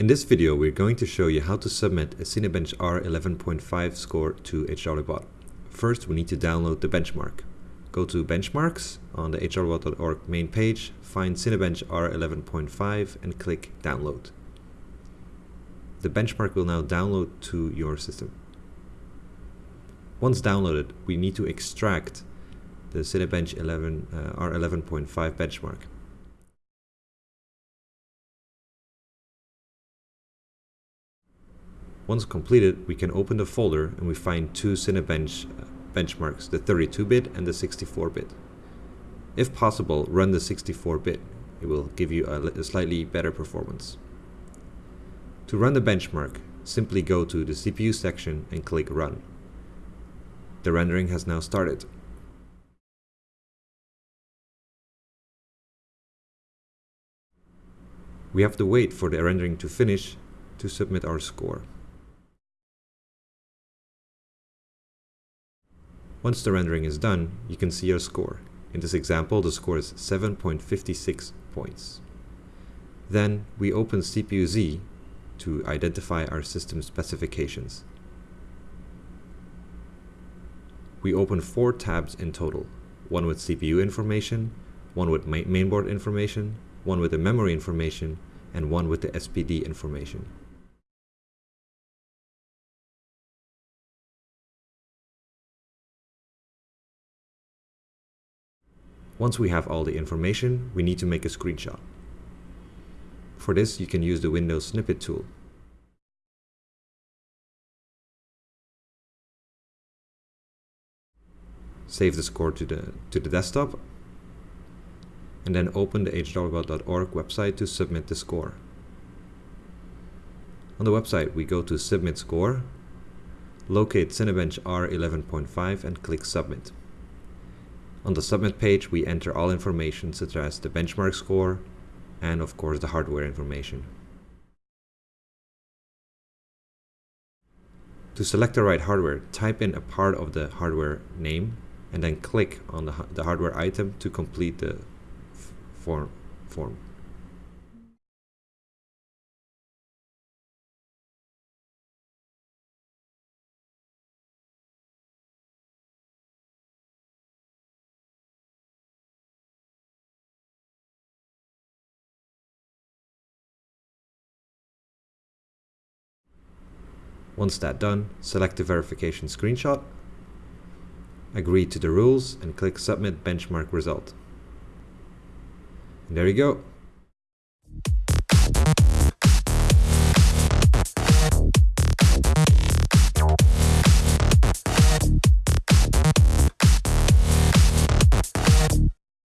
In this video, we're going to show you how to submit a Cinebench R11.5 score to HRWBot. First, we need to download the benchmark. Go to Benchmarks on the hrwbot.org main page, find Cinebench R11.5 and click Download. The benchmark will now download to your system. Once downloaded, we need to extract the Cinebench 11, uh, R11.5 benchmark. Once completed, we can open the folder and we find two Cinebench uh, benchmarks, the 32-bit and the 64-bit. If possible, run the 64-bit. It will give you a, a slightly better performance. To run the benchmark, simply go to the CPU section and click Run. The rendering has now started. We have to wait for the rendering to finish to submit our score. Once the rendering is done, you can see your score. In this example, the score is 7.56 points. Then we open CPU-Z to identify our system specifications. We open four tabs in total, one with CPU information, one with mainboard information, one with the memory information, and one with the SPD information. Once we have all the information, we need to make a screenshot. For this, you can use the Windows Snipping tool. Save the score to the, to the desktop and then open the hrwbot.org website to submit the score. On the website, we go to Submit Score, locate Cinebench R11.5 and click Submit. On the submit page, we enter all information such as the benchmark score and of course the hardware information. To select the right hardware, type in a part of the hardware name and then click on the, the hardware item to complete the form. form. Once that done, select the verification screenshot, agree to the rules and click Submit Benchmark Result. And there you go.